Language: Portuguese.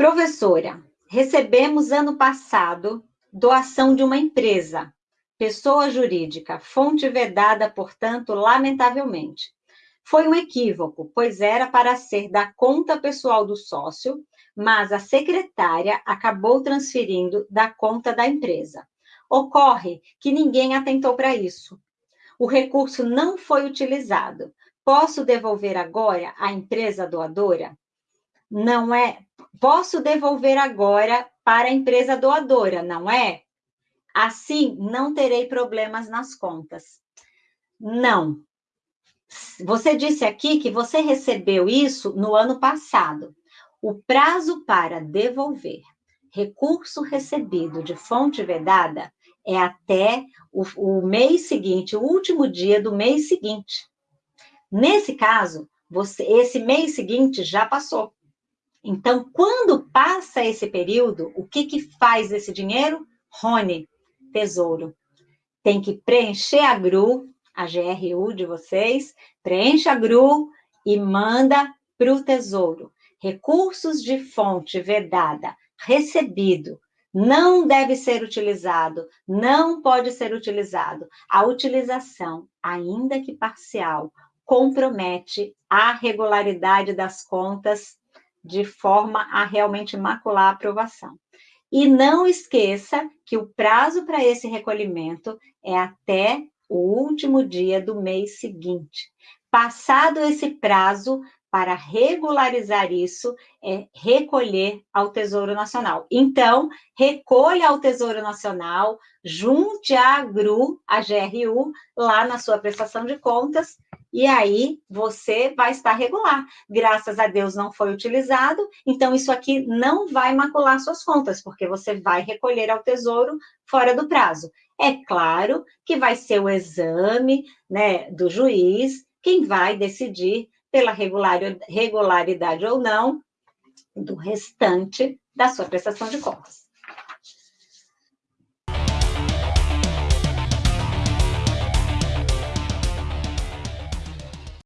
Professora, recebemos ano passado doação de uma empresa, pessoa jurídica, fonte vedada, portanto, lamentavelmente. Foi um equívoco, pois era para ser da conta pessoal do sócio, mas a secretária acabou transferindo da conta da empresa. Ocorre que ninguém atentou para isso. O recurso não foi utilizado. Posso devolver agora à empresa doadora? Não é. Posso devolver agora para a empresa doadora, não é? Assim, não terei problemas nas contas. Não. Você disse aqui que você recebeu isso no ano passado. O prazo para devolver recurso recebido de fonte vedada é até o, o mês seguinte, o último dia do mês seguinte. Nesse caso, você, esse mês seguinte já passou. Então, quando passa esse período, o que, que faz esse dinheiro? Rony, tesouro. Tem que preencher a GRU, a GRU de vocês, preenche a GRU e manda para o tesouro. Recursos de fonte vedada, recebido, não deve ser utilizado, não pode ser utilizado. A utilização, ainda que parcial, compromete a regularidade das contas de forma a realmente macular a aprovação. E não esqueça que o prazo para esse recolhimento é até o último dia do mês seguinte. Passado esse prazo, para regularizar isso, é recolher ao Tesouro Nacional. Então, recolha ao Tesouro Nacional, junte a GRU, a GRU, lá na sua prestação de contas, e aí você vai estar regular. Graças a Deus não foi utilizado, então isso aqui não vai macular suas contas, porque você vai recolher ao Tesouro fora do prazo. É claro que vai ser o exame né, do juiz quem vai decidir pela regularidade ou não do restante da sua prestação de contas.